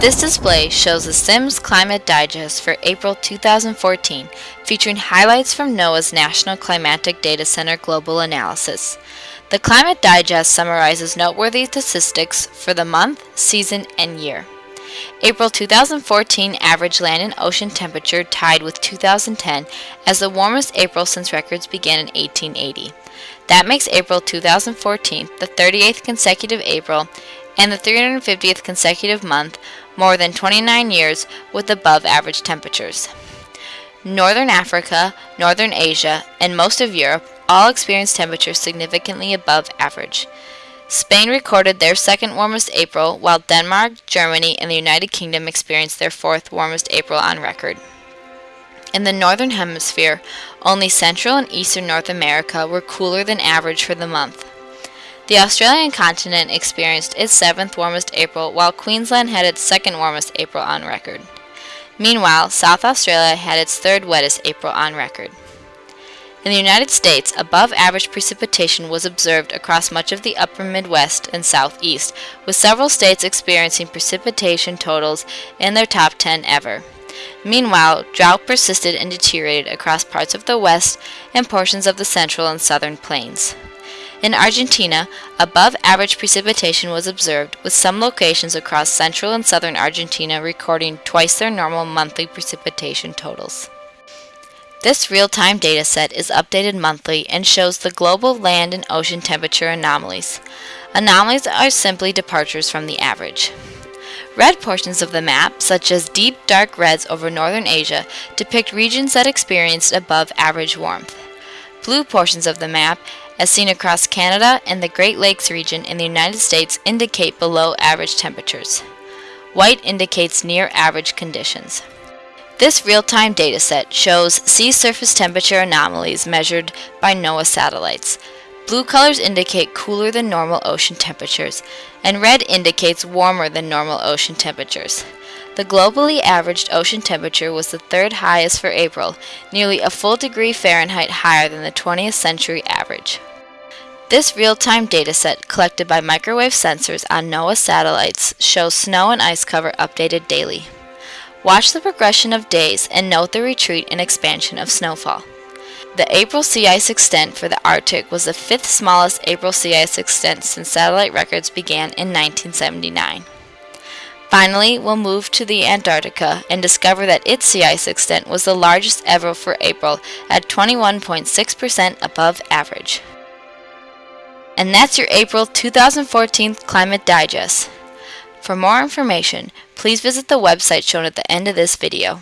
This display shows the Sims Climate Digest for April 2014, featuring highlights from NOAA's National Climatic Data Center Global Analysis. The Climate Digest summarizes noteworthy statistics for the month, season, and year. April 2014 average land and ocean temperature tied with 2010 as the warmest April since records began in 1880. That makes April 2014 the 38th consecutive April and the 350th consecutive month, more than 29 years, with above average temperatures. Northern Africa, Northern Asia, and most of Europe all experienced temperatures significantly above average. Spain recorded their second warmest April, while Denmark, Germany, and the United Kingdom experienced their fourth warmest April on record. In the Northern Hemisphere, only Central and Eastern North America were cooler than average for the month. The Australian continent experienced its seventh warmest April, while Queensland had its second warmest April on record. Meanwhile, South Australia had its third wettest April on record. In the United States, above average precipitation was observed across much of the upper Midwest and Southeast, with several states experiencing precipitation totals in their top 10 ever. Meanwhile, drought persisted and deteriorated across parts of the West and portions of the central and southern plains. In Argentina, above average precipitation was observed, with some locations across central and southern Argentina recording twice their normal monthly precipitation totals. This real-time dataset is updated monthly and shows the global land and ocean temperature anomalies. Anomalies are simply departures from the average. Red portions of the map, such as deep dark reds over northern Asia, depict regions that experienced above average warmth. Blue portions of the map as seen across Canada and the Great Lakes region in the United States indicate below average temperatures. White indicates near average conditions. This real-time dataset shows sea surface temperature anomalies measured by NOAA satellites. Blue colors indicate cooler than normal ocean temperatures, and red indicates warmer than normal ocean temperatures. The globally averaged ocean temperature was the third highest for April, nearly a full degree Fahrenheit higher than the 20th century average. This real-time dataset collected by microwave sensors on NOAA satellites shows snow and ice cover updated daily. Watch the progression of days and note the retreat and expansion of snowfall. The April sea ice extent for the Arctic was the fifth smallest April sea ice extent since satellite records began in 1979. Finally, we'll move to the Antarctica and discover that its sea ice extent was the largest ever for April at 21.6% above average. And that's your April 2014 Climate Digest. For more information, please visit the website shown at the end of this video.